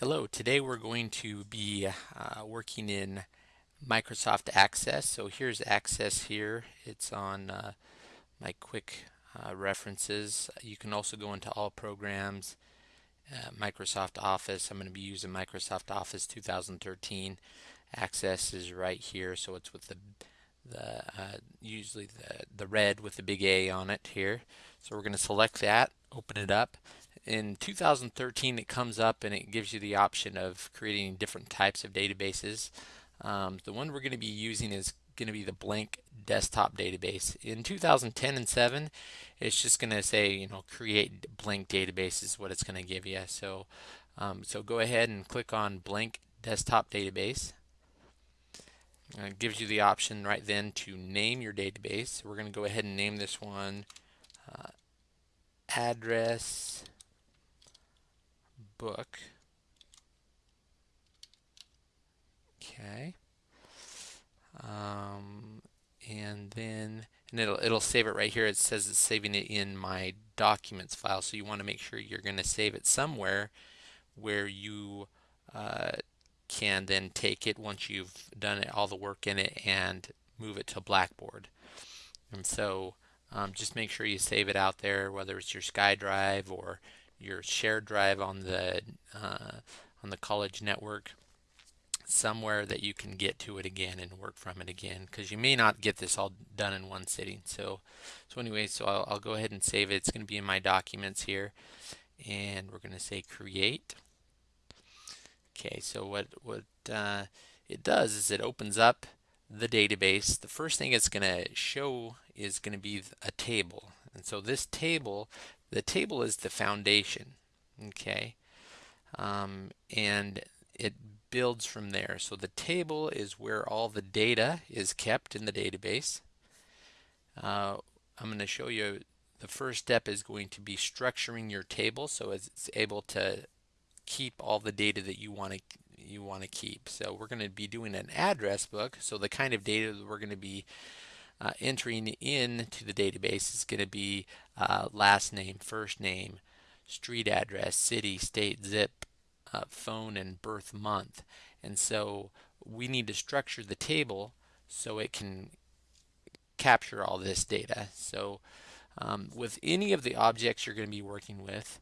Hello, today we're going to be uh, working in Microsoft Access. So here's Access here. It's on uh, my quick uh, references. You can also go into all programs, uh, Microsoft Office. I'm going to be using Microsoft Office 2013. Access is right here, so it's with the the uh, usually the the red with the big A on it here. So we're going to select that, open it up, in 2013 it comes up and it gives you the option of creating different types of databases. Um, the one we're going to be using is going to be the blank desktop database. In 2010 and 7 it's just going to say you know create blank database is what it's going to give you. So um, so go ahead and click on blank desktop database. And it gives you the option right then to name your database. We're going to go ahead and name this one uh, address book. Okay. Um, and then and it'll it'll save it right here. It says it's saving it in my documents file. So you want to make sure you're going to save it somewhere where you uh, can then take it once you've done it, all the work in it and move it to Blackboard. And so um, just make sure you save it out there, whether it's your SkyDrive or your shared drive on the uh, on the college network somewhere that you can get to it again and work from it again because you may not get this all done in one sitting. So so anyway so I'll, I'll go ahead and save it. It's going to be in my documents here and we're going to say create. Okay so what what uh, it does is it opens up the database. The first thing it's going to show is going to be a table. And so this table the table is the foundation, okay? Um, and it builds from there. So the table is where all the data is kept in the database. Uh, I'm going to show you the first step is going to be structuring your table so it's able to keep all the data that you want to you want to keep. So we're going to be doing an address book. So the kind of data that we're going to be uh, entering into the database is going to be uh, last name, first name, street address, city, state, zip, uh, phone, and birth month. And so we need to structure the table so it can capture all this data. So um, with any of the objects you're going to be working with,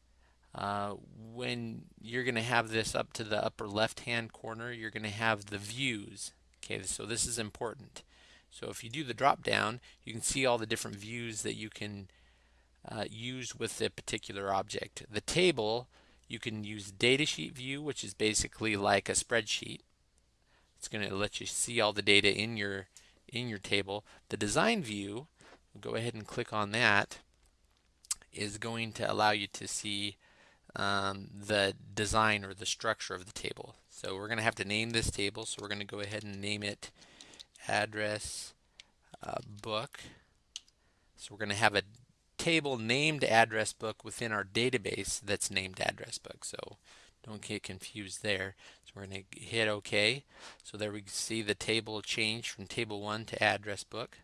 uh, when you're going to have this up to the upper left hand corner, you're going to have the views. Okay, so this is important. So if you do the drop down, you can see all the different views that you can uh, use with a particular object. The table, you can use datasheet view, which is basically like a spreadsheet. It's going to let you see all the data in your in your table. The design view, go ahead and click on that, is going to allow you to see um, the design or the structure of the table. So we're going to have to name this table, so we're going to go ahead and name it address uh, book. So we're going to have a table named address book within our database that's named address book. So don't get confused there. So we're going to hit OK. So there we see the table change from table 1 to address book.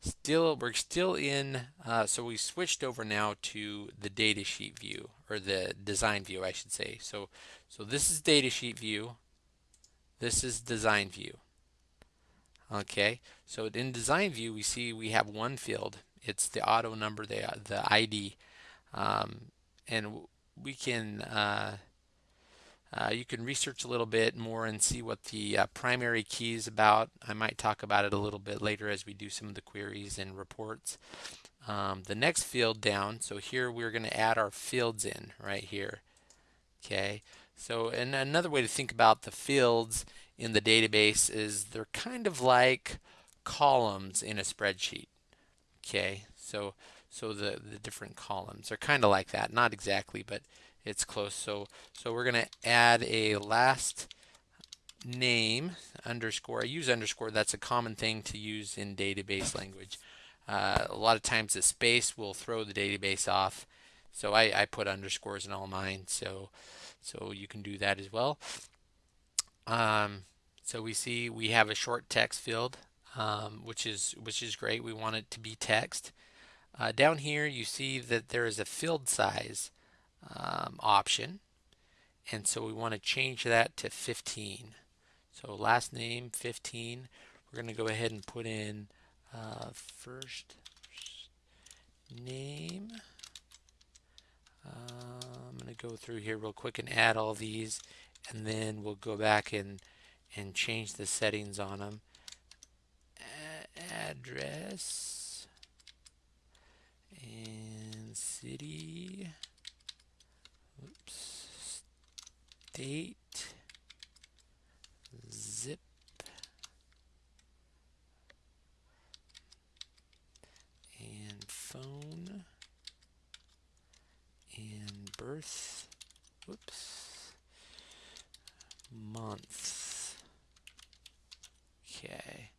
Still, we're still in, uh, so we switched over now to the datasheet view, or the design view, I should say. So, so this is datasheet view. This is design view. Okay, so in design view, we see we have one field. It's the auto number, the, the ID. Um, and we can, uh, uh, you can research a little bit more and see what the uh, primary key is about. I might talk about it a little bit later as we do some of the queries and reports. Um, the next field down, so here we're going to add our fields in right here. Okay, so and another way to think about the fields in the database is they're kind of like columns in a spreadsheet. Okay, so so the the different columns are kind of like that, not exactly, but it's close. So so we're going to add a last name underscore. I use underscore. That's a common thing to use in database language. Uh, a lot of times the space will throw the database off. So I, I put underscores in all mine. So so you can do that as well. Um, so we see we have a short text field, um, which is which is great. We want it to be text. Uh, down here you see that there is a field size um, option and so we want to change that to 15. So last name 15. We're going to go ahead and put in uh, first name. Uh, I'm going to go through here real quick and add all these and then we'll go back and and change the settings on them. Address and city. Oops. State. Zip. And phone. And birth. Whoops. Month. Okay.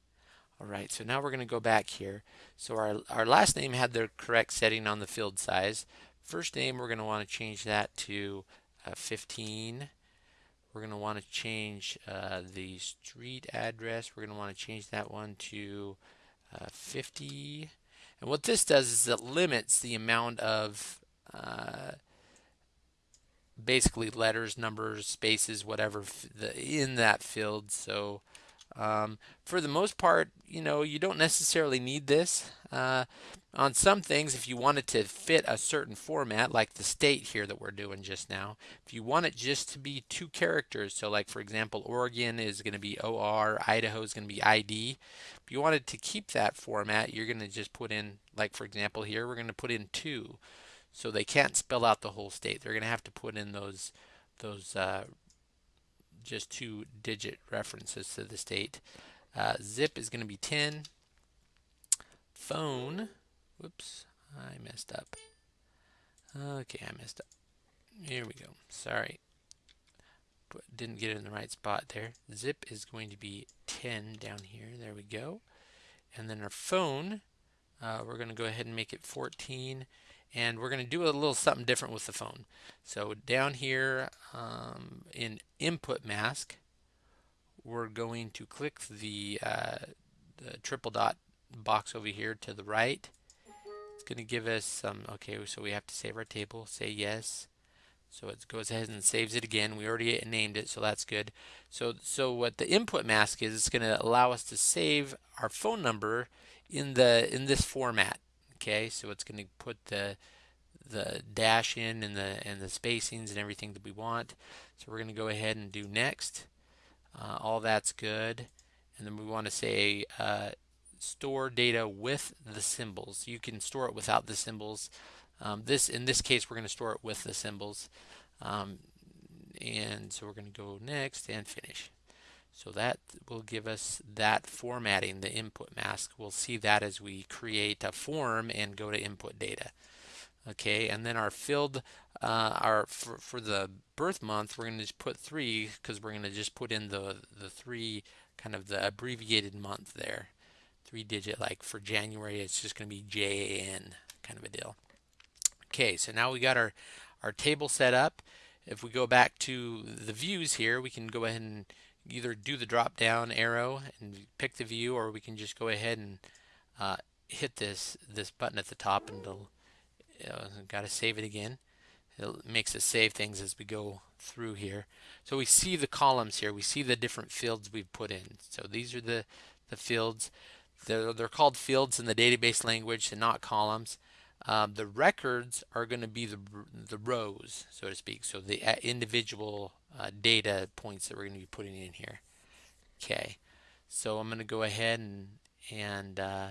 All right, so now we're going to go back here. So our, our last name had the correct setting on the field size. First name, we're going to want to change that to uh, 15. We're going to want to change uh, the street address. We're going to want to change that one to uh, 50. And what this does is it limits the amount of uh, basically letters, numbers, spaces, whatever the, in that field. So um, for the most part, you know, you don't necessarily need this. Uh, on some things, if you want it to fit a certain format, like the state here that we're doing just now, if you want it just to be two characters, so like for example, Oregon is going to be OR, Idaho is going to be ID. If you wanted to keep that format, you're going to just put in, like for example here, we're going to put in two. So they can't spell out the whole state. They're going to have to put in those those uh, just two digit references to the state. Uh, zip is going to be 10. Phone, whoops, I messed up. Okay, I messed up. Here we go. Sorry. But didn't get it in the right spot there. Zip is going to be 10 down here. There we go. And then our phone, uh, we're going to go ahead and make it 14 and we're going to do a little something different with the phone. So down here um, in input mask, we're going to click the, uh, the triple dot box over here to the right. It's going to give us some, okay, so we have to save our table, say yes. So it goes ahead and saves it again. We already named it, so that's good. So, so what the input mask is, it's going to allow us to save our phone number in the in this format. Okay, so it's going to put the the dash in and the and the spacings and everything that we want. So we're going to go ahead and do next. Uh, all that's good, and then we want to say uh, store data with the symbols. You can store it without the symbols. Um, this in this case we're going to store it with the symbols. Um, and so we're going to go next and finish. So that will give us that formatting, the input mask. We'll see that as we create a form and go to input data. Okay, and then our filled, uh, our for, for the birth month, we're going to just put three because we're going to just put in the the three kind of the abbreviated month there, three digit. Like for January, it's just going to be JN kind of a deal. Okay, so now we got our our table set up. If we go back to the views here, we can go ahead and either do the drop down arrow and pick the view or we can just go ahead and uh, hit this this button at the top and it'll, it'll got to save it again. It makes us save things as we go through here. So we see the columns here. We see the different fields we've put in. So these are the the fields. They're, they're called fields in the database language and not columns um, the records are going to be the, the rows, so to speak, so the uh, individual uh, data points that we're going to be putting in here. Okay, so I'm going to go ahead and, and uh,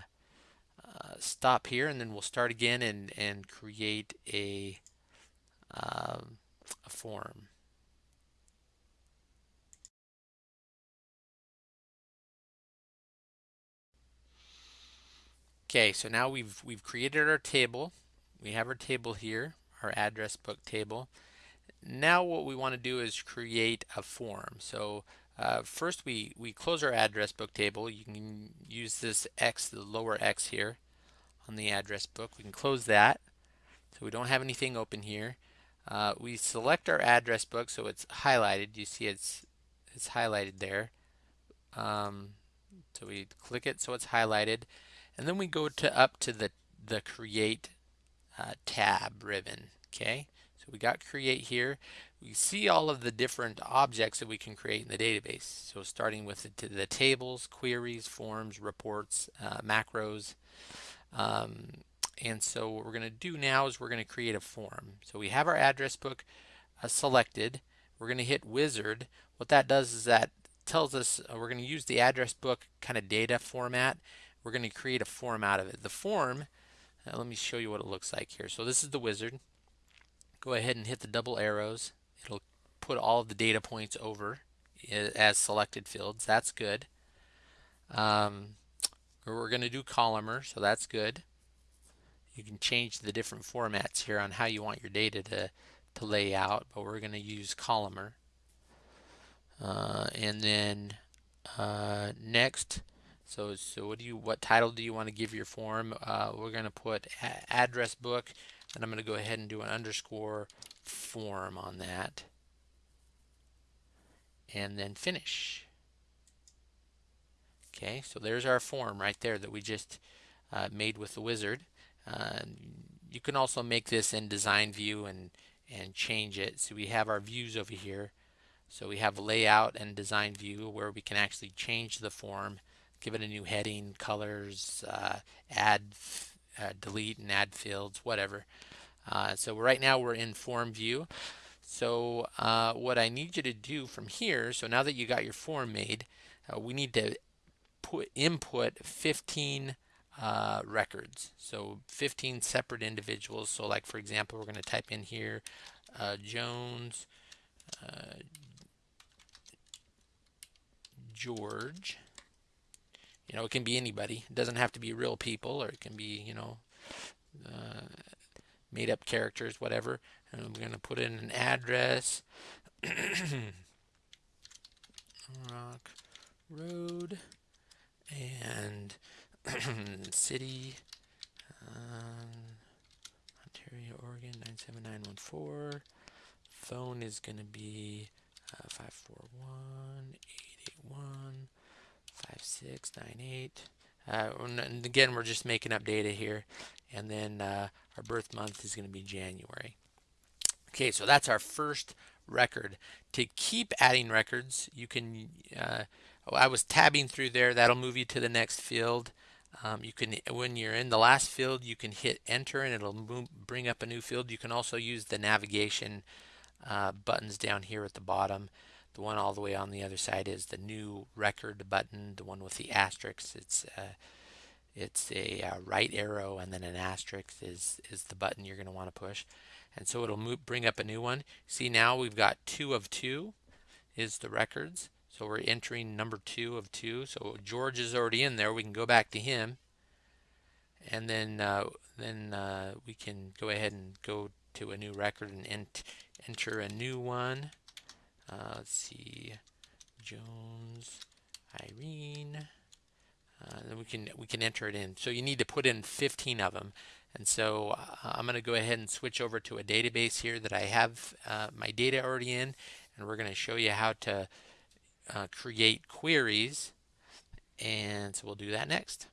uh, stop here, and then we'll start again and, and create a, um, a form. Okay, so now we've we've created our table. We have our table here, our address book table. Now what we want to do is create a form. So uh, first we, we close our address book table. You can use this X, the lower X here on the address book. We can close that. So we don't have anything open here. Uh, we select our address book so it's highlighted. You see it's it's highlighted there. Um, so we click it so it's highlighted. And then we go to up to the, the create uh, tab ribbon. Okay, so we got create here. we see all of the different objects that we can create in the database. So starting with the, the tables, queries, forms, reports, uh, macros. Um, and so what we're going to do now is we're going to create a form. So we have our address book uh, selected. We're going to hit wizard. What that does is that tells us uh, we're going to use the address book kind of data format. We're going to create a form out of it. The form, uh, let me show you what it looks like here. So this is the wizard. Go ahead and hit the double arrows It'll put all of the data points over as selected fields. That's good. Um, we're going to do columnar, so that's good. You can change the different formats here on how you want your data to, to lay out, but we're going to use columnar. Uh, and then uh, next, so so what do you what title do you want to give your form? Uh, we're going to put address book, and I'm going to go ahead and do an underscore form on that and then finish. Okay, so there's our form right there that we just uh, made with the wizard. Uh, you can also make this in design view and and change it. So we have our views over here. So we have layout and design view where we can actually change the form, give it a new heading, colors, uh, add, uh, delete and add fields, whatever. Uh, so right now we're in form view. So uh, what I need you to do from here, so now that you got your form made, uh, we need to put input 15 uh, records. So 15 separate individuals. So like for example, we're going to type in here Jones, George. You know, it can be anybody. It doesn't have to be real people, or it can be, you know, uh, made up characters, whatever. And I'm going to put in an address. Rock Road and city um, Ontario, Oregon 97914. Phone is going to be uh, 541 881 5698. Uh, and again, we're just making up data here. And then uh, our birth month is going to be January. Okay, so that's our first record. To keep adding records, you can, uh, oh, I was tabbing through there, that'll move you to the next field. Um, you can, when you're in the last field, you can hit enter and it'll move, bring up a new field. You can also use the navigation uh, buttons down here at the bottom. The one all the way on the other side is the new record button, the one with the asterisks. It's uh, it's a uh, right arrow and then an asterisk is, is the button you're going to want to push. And so it'll move, bring up a new one. See now we've got two of two is the records. So we're entering number two of two. So George is already in there. We can go back to him. And then uh, then uh, we can go ahead and go to a new record and ent enter a new one. Uh, let's see, Jones, Irene. Uh, then we can we can enter it in. So you need to put in 15 of them. And so uh, I'm going to go ahead and switch over to a database here that I have uh, my data already in, and we're going to show you how to uh, create queries. And so we'll do that next.